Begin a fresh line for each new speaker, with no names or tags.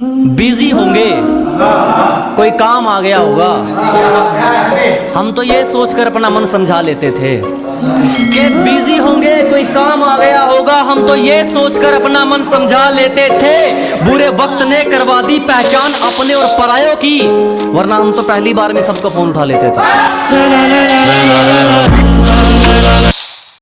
Busy होंगे। कोई काम आ गया होगा। हम तो ये सोचकर अपना मन समझा लेते थे कि बिज़ी होंगे, कोई काम आ गया होगा। हम तो ये सोचकर अपना मन समझा लेते थे। बुरे वक्त ने करवा दी पहचान अपने और परायों की। वरना हम तो पहली बार में सबको फ़ोन उठा लेते थे।